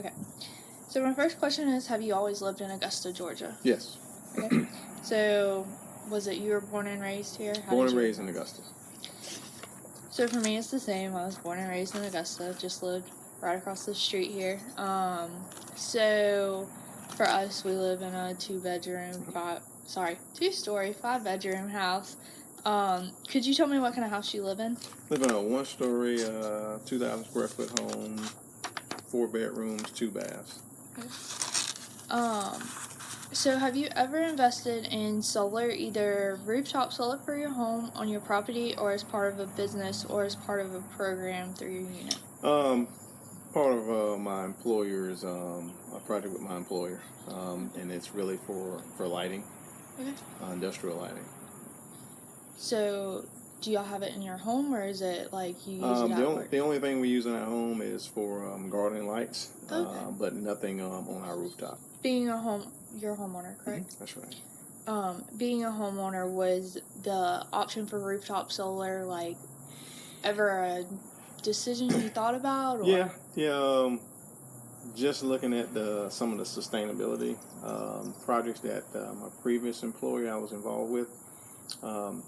Okay. So my first question is, have you always lived in Augusta, Georgia? Yes. Okay. so, was it you were born and raised here? How Born and raised in Augusta. So for me, it's the same. I was born and raised in Augusta. Just lived right across the street here. Um, so for us, we live in a two-bedroom, five sorry, two-story, five-bedroom house. Um, could you tell me what kind of house you live in? Live in a one-story, uh, 2,000 square foot home, four bedrooms, two baths. Um, so have you ever invested in solar, either rooftop solar for your home on your property, or as part of a business, or as part of a program through your unit? Um, part of uh, my employer's um, a project with my employer, um, and it's really for for lighting, Okay. uh, industrial lighting. So, do y'all have it in your home, or is it like you use Um, it the only the only thing we use in our home is for um, gardening lights, Okay. uh, but nothing um, on our rooftop. Being a home, your homeowner, correct? That's right. Um, being a homeowner was the option for rooftop solar like ever a decision you thought about? Or? Yeah, yeah. Um, just looking at the some of the sustainability um, projects that uh, my previous employer I was involved with. Um,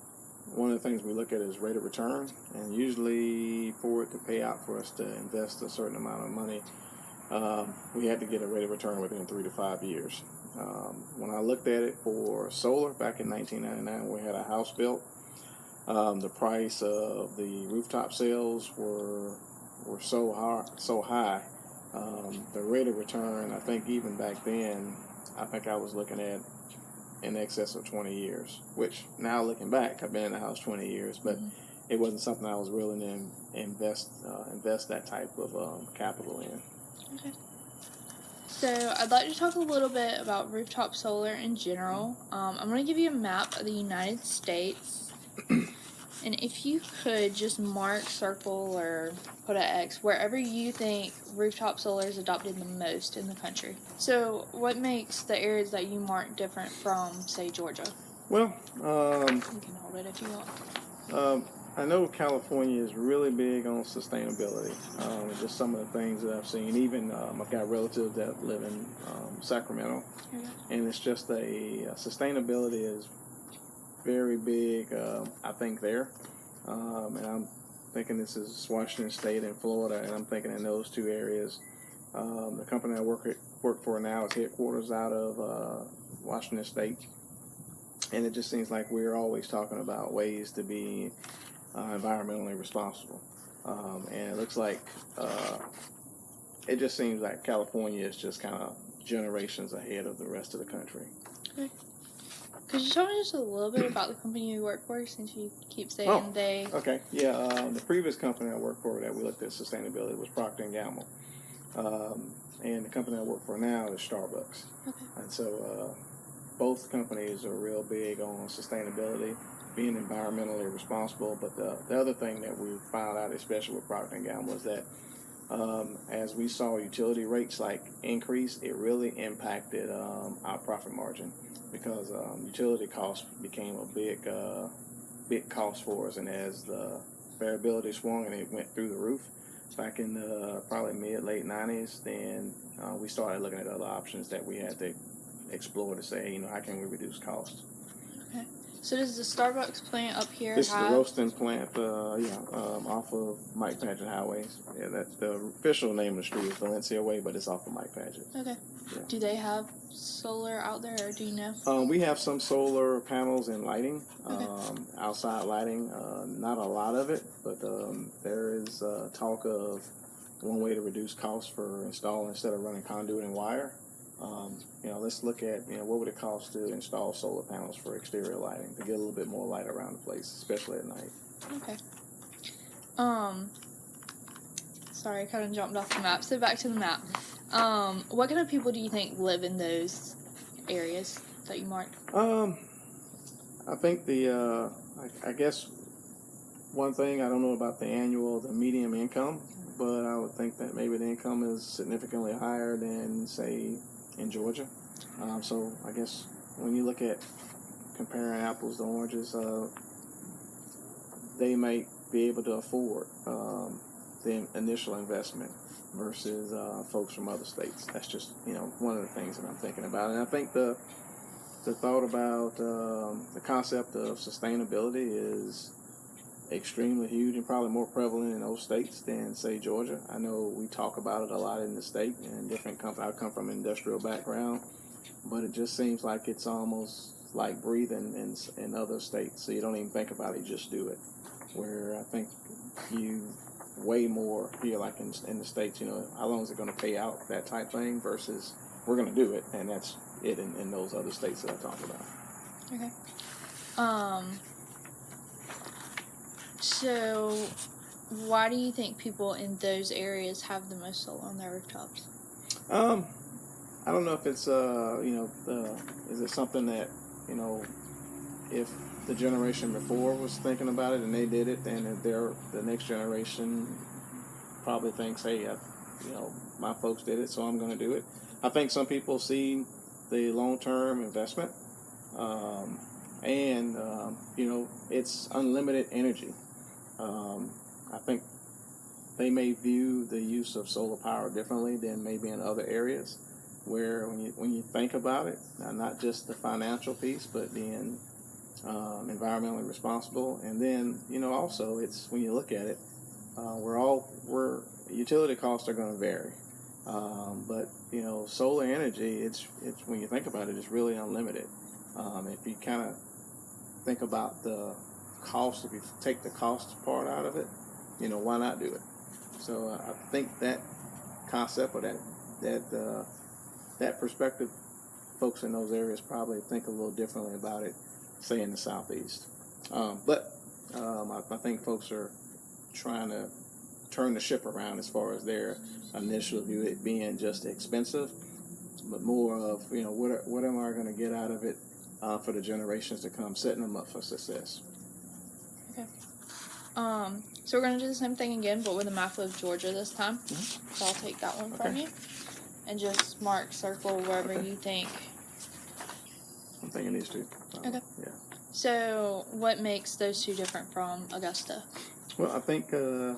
one of the things we look at is rate of return, and usually for it to pay out for us to invest a certain amount of money, um, we had to get a rate of return within three to five years. Um, when I looked at it for solar back in 1999, we had a house built. Um, the price of the rooftop sales were were so high, so high. Um, the rate of return, I think, even back then, I think I was looking at in excess of 20 years. Which now looking back, I've been in the house 20 years, but Mhm. it wasn't something I was willing to invest uh, invest that type of um, capital in. Okay. So, I'd like to talk a little bit about rooftop solar in general. Um, I'm going to give you a map of the United States. And if you could just mark, circle, or put an X wherever you think rooftop solar is adopted the most in the country. So, what makes the areas that you mark different from, say, Georgia? Well, um, You can hold it if you want. Um, I know California is really big on sustainability. Um, just some of the things that I've seen. Even um, I've got relatives that live in um, Sacramento, and it's just a uh, sustainability is very big. Um, I think there, um, and I'm thinking this is Washington State and Florida, and I'm thinking in those two areas. Um, the company I work work for now is headquarters out of uh, Washington State, and it just seems like we're always talking about ways to be uh, environmentally responsible. Um, and it looks like uh, it just seems like California is just kind of generations ahead of the rest of the country. Could you tell me just a little bit about the company you work for since you keep saying Oh. they. Okay, yeah. Um, the previous company I worked for that we looked at sustainability was Procter and Gamble, um, and the company I work for now is Starbucks. Okay. And so uh, both companies are real big on sustainability, being environmentally responsible. But the, the other thing that we found out, especially with Procter and Gamble, was that um, as we saw utility rates like increase, it really impacted um, our profit margin because um, utility costs became a big uh, big cost for us. And as the variability swung and it went through the roof back in the probably mid late 90s, then uh, we started looking at other options that we had to explore to say, you know, how can we reduce costs? So does the Starbucks plant up here This is the roasting plant, uh, yeah, um, off of Mike Padgett Highways. Yeah, that's the official name of the street is Valencia Way, but it's off of Mike Padgett. Okay. Yeah. Do they have solar out there, or do you know? Um, we have some solar panels and lighting, Okay. um, outside lighting. Uh, not a lot of it, but um, there is uh, talk of one way to reduce costs for installing instead of running conduit and wire. Um, you know, let's look at you know what would it cost to install solar panels for exterior lighting to get a little bit more light around the place, especially at night. Okay. Um. Sorry, I kind of jumped off the map. So back to the map. Um, what kind of people do you think live in those areas that you marked? Um, I think the uh, I, I guess one thing I don't know about the annual, the medium income, but I would think that maybe the income is significantly higher than say in Georgia. Um, so I guess when you look at comparing apples to oranges, uh, they might be able to afford um, the initial investment versus uh, folks from other states. That's just you know one of the things that I'm thinking about, and I think the the thought about um, the concept of sustainability is extremely huge and probably more prevalent in those states than say Georgia. I know we talk about it a lot in the state and different companies. I come from an industrial background, but it just seems like it's almost like breathing in in other states. So you don't even think about it; you just do it. Where I think you way more here, like in, in the states. You know, how long is it going to pay out? That type thing versus we're going to do it, and that's it in, in those other states that I talked about. Okay. Um. So, why do you think people in those areas have the most solar on their rooftops? Um, I don't know if it's uh, you know, uh, is it something that you know, if the generation before was thinking about it and they did it, and they're the next generation probably thinks, hey, I, you know, my folks did it, so I'm going to do it. I think some people see the long-term investment, um, and um, you know, it's unlimited energy. Um, I think they may view the use of solar power differently than maybe in other areas where when you when you think about it, not just the financial piece, but being um, environmentally responsible, and then you know also it's when you look at it, uh, we're all we're utility costs are going to vary, um, but you know solar energy, it's it's when you think about it, it's really unlimited. Um, if you kind of think about the cost, if you take the cost part out of it, you know why not do it? So uh, I think that concept or that that uh, that perspective, folks in those areas probably think a little differently about it, say in the southeast. Um, but um, I, I, think folks are trying to turn the ship around as far as their initial view, it being just expensive, but more of you know what are, what am I going to get out of it uh, for the generations to come, setting them up for success. Okay. Um, so we're going to do the same thing again, but with a map of Georgia this time. Mm-hmm. So I'll take that one okay. from you and just mark circle wherever okay. you think. I'm thinking these two. Um, okay. Yeah. So, what makes those two different from Augusta? Well, I think uh,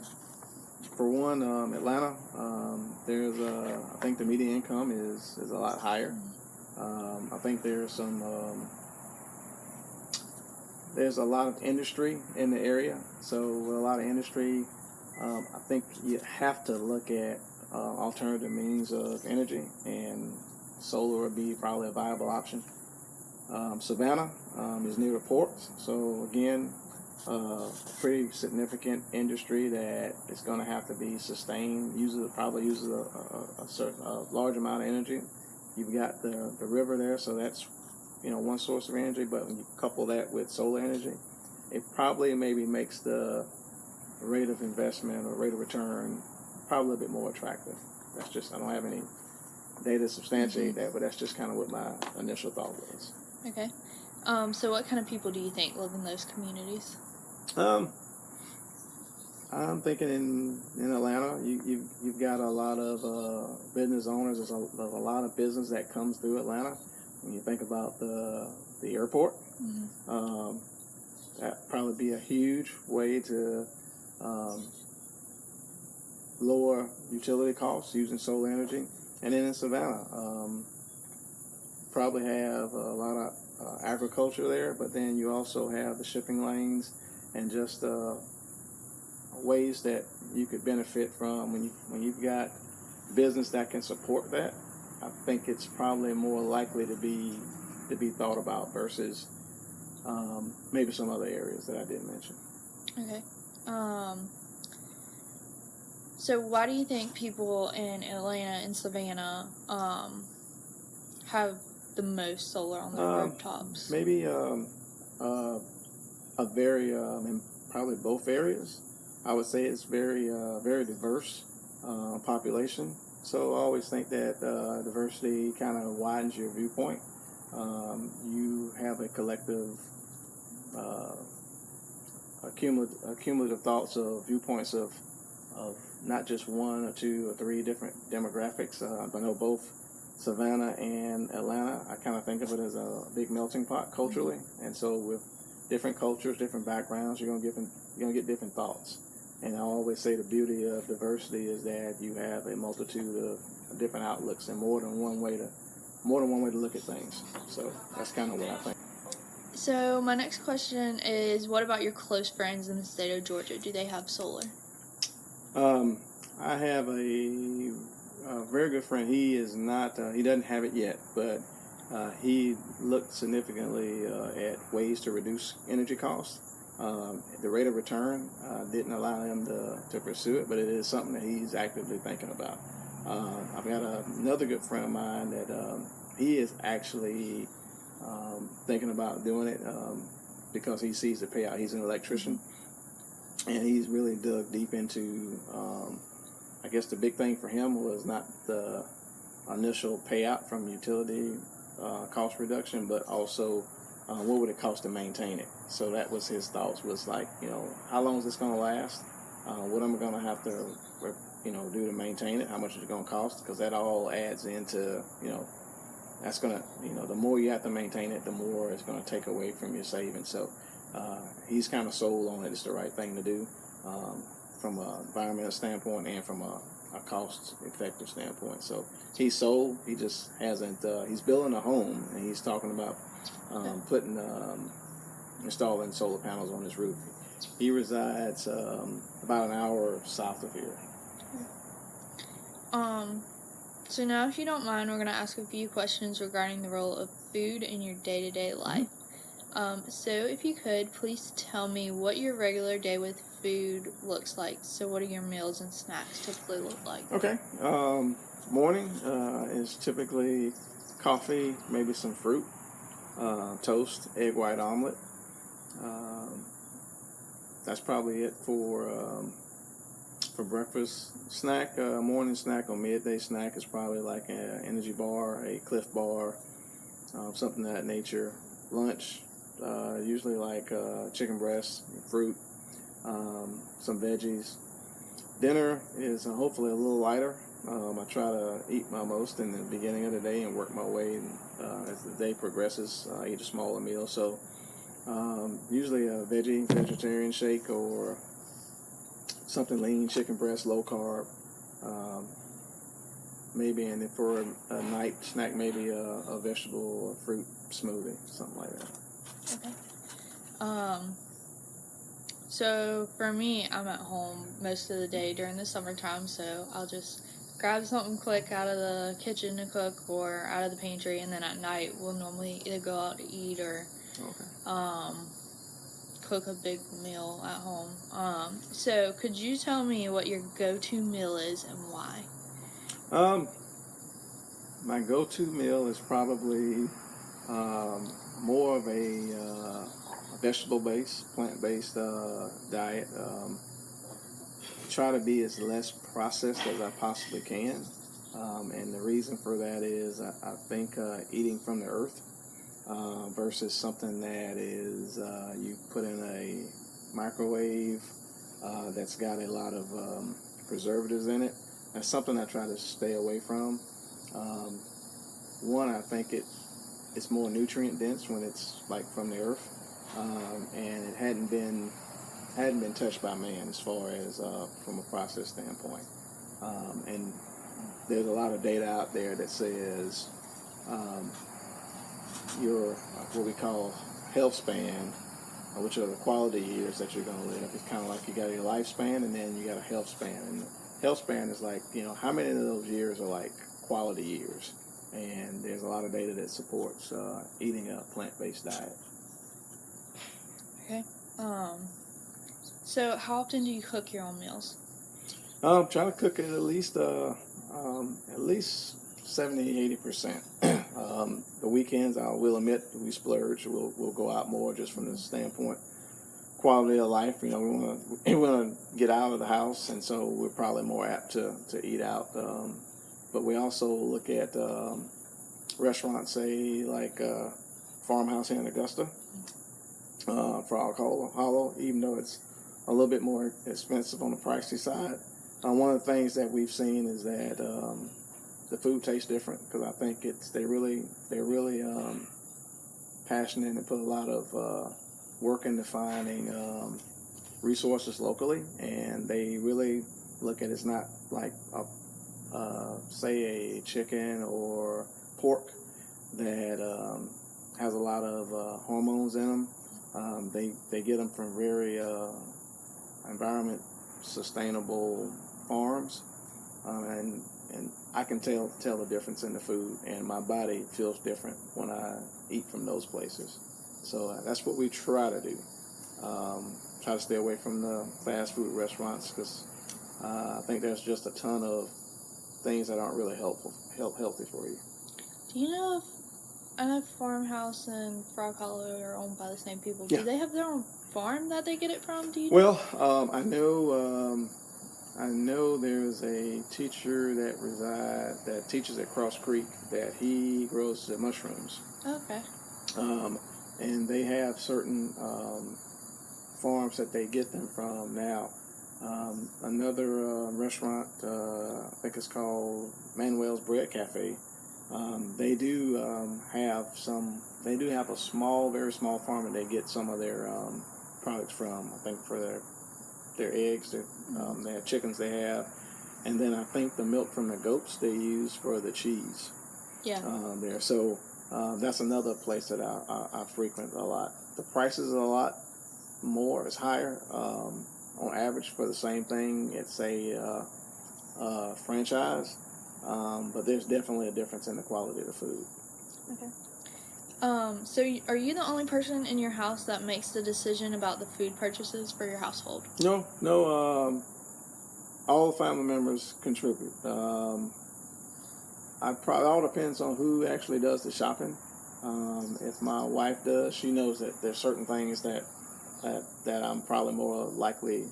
for one, um, Atlanta, um, there's a, I think the median income is is a lot higher. Um, I think there's some um, there's a lot of industry in the area. So with a lot of industry, um, I think you have to look at uh, alternative means of energy, and solar would be probably a viable option. Um, Savannah um, is near the ports, so again, uh, pretty significant industry that is going to have to be sustained. Uses probably uses a, a, a, certain a large amount of energy. You've got the the river there, so that's you know one source of energy. But when you couple that with solar energy, it probably maybe makes the rate of investment or rate of return probably a bit more attractive. That's just I don't have any data to substantiate mm-hmm. that, but that's just kind of what my initial thought was. Okay. Um, so, what kind of people do you think live in those communities? Um, I'm thinking in in Atlanta, you you you've got a lot of uh, business owners. There's a, there's a lot of business that comes through Atlanta. When you think about the the airport, mm-hmm. um, that probably be a huge way to um, lower utility costs using solar energy. And then in Savannah, um, probably have a lot of uh, agriculture there, but then you also have the shipping lanes and just uh, ways that you could benefit from when you when you've got business that can support that. I think it's probably more likely to be to be thought about versus um, maybe some other areas that I didn't mention. Okay. Um, so, why do you think people in Atlanta and Savannah um, have the most solar on their um, rooftops? Maybe um, uh, a very, um, in probably both areas. I would say it's very, uh, very diverse uh, population. So I always think that uh, diversity kind of widens your viewpoint. Um, you have a collective, uh, accumulative, accumulative thoughts of viewpoints of, of not just one or two or three different demographics. Uh, I know both Savannah and Atlanta. I kind of think of it as a big melting pot culturally, and so with different cultures, different backgrounds, you're gonna get you're gonna get different thoughts. and I always say the beauty of diversity is that you have a multitude of different outlooks and more than one way to more than one way to look at things. So that's kind of what I think. So my next question is, what about your close friends in the state of Georgia? Do they have solar? Um, I have a, a very good friend. He is not. Uh, he doesn't have it yet, but uh, he looked significantly uh, at ways to reduce energy costs. Um, the rate of return uh, didn't allow him to, to pursue it, but it is something that he's actively thinking about. Uh, I've got a, another good friend of mine that um, he is actually um, thinking about doing it um, because he sees the payout. He's an electrician, and he's really dug deep into. I guess the big thing for him was not the initial payout from utility uh, cost reduction, but also uh, what would it cost to maintain it. So that was his thoughts. Was like, you know, how long is this going to last? Uh, what am I going to have to, you know, do to maintain it? How much is it going to cost? Because that all adds into, you know, that's going to, you know, the more you have to maintain it, the more it's going to take away from your savings. So uh, he's kind of sold on it. It's the right thing to do um, from an environmental standpoint and from a, a cost effective standpoint. So he's sold. He just hasn't. Uh, he's building a home, and he's talking about um, putting um, installing solar panels on his roof. He resides um, about an hour south of here. Um, so now, if you don't mind, we're gonna ask a few questions regarding the role of food in your day-to-day life. Um, so if you could, please tell me what your regular day with food looks like. So what do your meals and snacks typically look like? Okay. Um, morning uh, is typically coffee, maybe some fruit, uh, toast, egg white omelet. Um, that's probably it for um, for breakfast. Snack, uh, morning snack or midday snack is probably like an energy bar, a Clif Bar, um, something of that nature. Lunch, uh, usually like uh, chicken breast, fruit, um, some veggies. Dinner is uh, hopefully a little lighter. Um, I try to eat my most in the beginning of the day and work my way uh, as the day progresses. I eat a smaller meal, so um, usually a veggie vegetarian shake or something lean, chicken breast, low carb. Um, maybe, and for a, a night snack, maybe a, a vegetable or fruit smoothie, something like that. Okay. Um. So for me, I'm at home most of the day during the summertime, so I'll just grab something quick out of the kitchen to cook or out of the pantry, and then at night we'll normally either go out to eat or Okay. um, cook a big meal at home. Um, so could you tell me what your go-to meal is and why? Um, my go-to meal is probably um, more of a uh, vegetable-based, plant-based uh, diet. Um, try to be as less processed as I possibly can, um, and the reason for that is I, I think uh, eating from the earth uh, versus something that is uh, you put in a microwave uh, that's got a lot of um, preservatives in it. That's something I try to stay away from. Um, one, I think it it's more nutrient dense when it's like from the earth, um, and it hadn't been hadn't been touched by man as far as uh, from a process standpoint. Um, and there's a lot of data out there that says um, your uh, what we call health span, uh, which are the quality years that you're going to live. It's kind of like you got your lifespan and then you got a health span. And health span is like you know how many of those years are like quality years. And there's a lot of data that supports uh, eating a plant-based diet. Okay. Um, so how often do you cook your own meals? I'm trying to cook it at least uh, um, at least 70, 80 percent. um, the weekends, I will admit, we splurge. We'll we'll go out more just from the standpoint quality of life. You know, we want to we want to get out of the house, and so we're probably more apt to to eat out. Um, but we also look at um, restaurants, say like uh, Farmhouse here in Augusta, uh, for alcohol hollow, even though it's a little bit more expensive on the pricey side. Uh, one of the things that we've seen is that um, the food tastes different because I think it's they really they're really um, passionate and put a lot of uh, work into finding um, resources locally, and they really look at it's not like a, uh, say a chicken or pork that um, has a lot of uh, hormones in them. Um, they they get them from very uh, environment sustainable farms, um, and and I can tell tell the difference in the food, and my body feels different when I eat from those places. So uh, that's what we try to do. Um, try to stay away from the fast food restaurants because uh, I think there's just a ton of things that aren't really helpful, help healthy for you. Do you know if I know Farmhouse and Frog Hollow are owned by the same people? Yeah. Do they have their own farm that they get it from? Do you? Well, um, I know um, I know there's a teacher that reside that teaches at Cross Creek that he grows the mushrooms. Okay. um, and they have certain um, farms that they get them from now. Um, another uh, restaurant, uh, I think it's called Manuel's Bread Cafe. Um, they do um, have some. They do have a small, very small farm, and they get some of their um, products from. I think for their their eggs, their, um, they have chickens they have, and then I think the milk from the goats they use for the cheese Yeah. um, there. So uh, that's another place that I, I, I frequent a lot. The prices are a lot more, it's higher um, on average for the same thing. It's a uh, uh, franchise, um, but there's definitely a difference in the quality of the food. Um. So, are you the only person in your house that makes the decision about the food purchases for your household? No, no. Um, all family members contribute. Um, I probably all depends on who actually does the shopping. Um, if my wife does, she knows that there's certain things that that that I'm probably more likely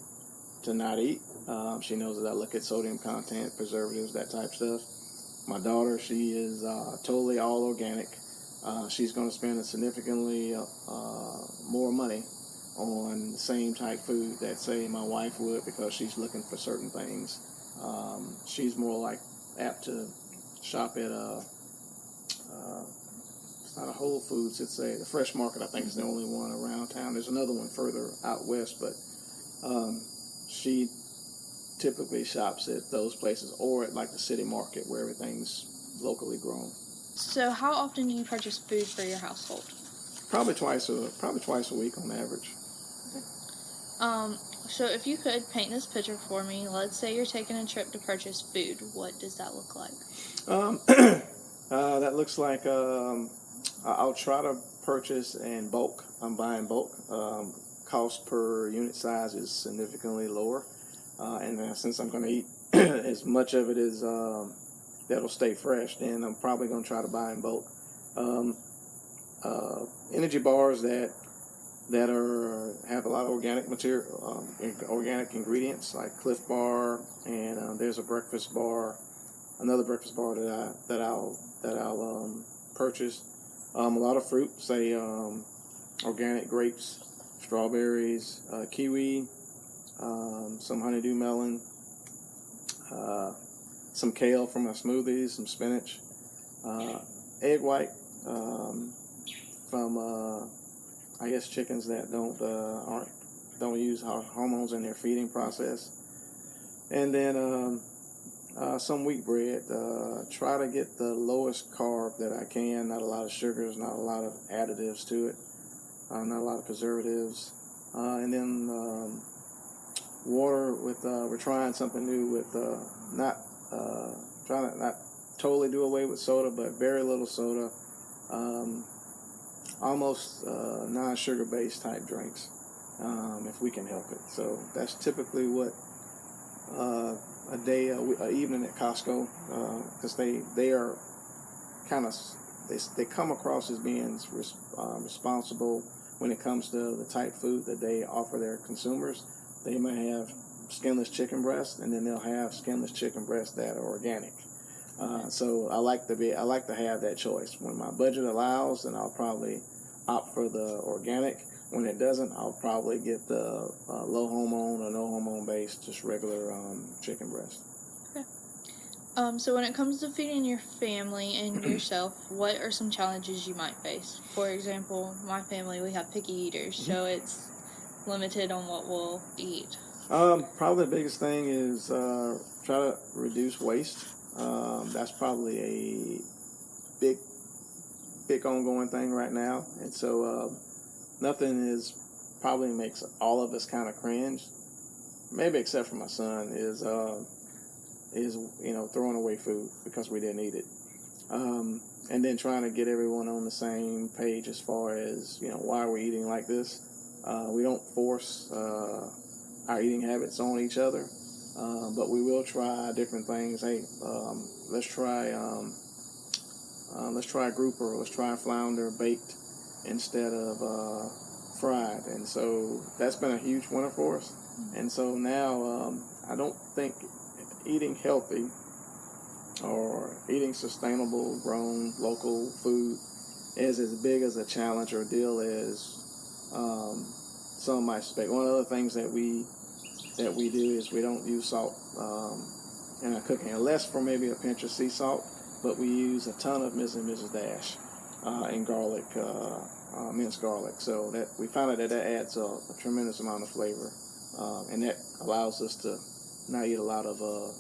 to not eat. Um, she knows that I look at sodium content, preservatives, that type stuff. My daughter, she is uh, totally all organic. Uh, she's going to spend a significantly uh, uh, more money on the same type food that say my wife would because she's looking for certain things. Um, she's more like apt to shop at a, uh, it's not a Whole Foods, it's a the Fresh Market. I think is the only one around town. There's another one further out west, but um, she typically shops at those places or at like the city market where everything's locally grown. So, how often do you purchase food for your household? Probably twice a probably twice a week on average. Um. So, if you could paint this picture for me, let's say you're taking a trip to purchase food. What does that look like? Um, uh, that looks like um, I'll try to purchase in bulk. I'm buying bulk. Um, cost per unit size is significantly lower, uh, and uh, since I'm going to eat as much of it as um, that'll stay fresh, then I'm probably going to try to buy in bulk. Um, uh, energy bars that that are have a lot of organic material, um, organic ingredients like Clif Bar, and uh, there's a breakfast bar another breakfast bar that I that I'll that I'll um, purchase. Um, a lot of fruit, say organic grapes, strawberries, uh, kiwi, um, some honeydew melon, uh, some kale for my smoothies, some spinach, uh, egg white um, from uh, I guess chickens that don't uh, aren't don't use hormones in their feeding process, and then. Um, uh, some wheat bread. Uh, try to get the lowest carb that I can. Not a lot of sugars, not a lot of additives to it, not a lot of preservatives. And then um, water with. Uh, we're trying something new with uh, not uh, trying to not totally do away with soda, but very little soda. Um, almost uh, non-sugar based type drinks, um, if we can help it. So that's typically what. Uh, a day, a, a evening at Costco, because they they are kind of they they come across as being res, uh, responsible when it comes to the type food that they offer their consumers. They may have skinless chicken breast, and then they'll have skinless chicken breast that are organic. Uh, so I like to be I like to have that choice. When my budget allows, then I'll probably opt for the organic. When it doesn't, I'll probably get the uh, low hormone or no hormone based, just regular um, chicken breast. Um, so when it comes to feeding your family and yourself, what are some challenges you might face? For example, my family we have picky eaters, so it's limited on what we'll eat? Um, probably the biggest thing is uh, try to reduce waste. Um, that's probably a big, big ongoing thing right now, and so uh, nothing is probably makes all of us kind of cringe. Maybe except for my son is uh, is you know throwing away food because we didn't eat it, um, and then trying to get everyone on the same page as far as you know why we're eating like this. Uh, we don't force. Uh, our eating habits on each other. Uh, but we will try different things. Hey, um, let's try um, uh, let's try a grouper. Let's try a flounder baked instead of uh, fried. And so that's been a huge winner for us. And so now um, I don't think eating healthy or eating sustainable, grown, local food is as big as a challenge or deal as um, some might expect. One of the things that we that we do is we don't use salt um, in our cooking, unless for maybe a pinch of sea salt. But we use a ton of Mrs. and Mrs. Dash uh, and garlic, uh, uh, minced garlic. So that we found out that that adds a, a tremendous amount of flavor, um, and that allows us to not eat a lot of uh,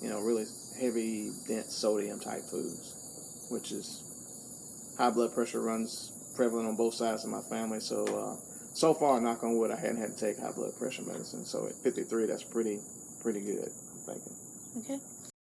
you know really heavy, dense sodium type foods, which is high blood pressure runs prevalent on both sides of my family. So uh, so far, knock on wood, I hadn't had to take high blood pressure medicine. So at 53, that's pretty pretty good. I'm thinking. Okay.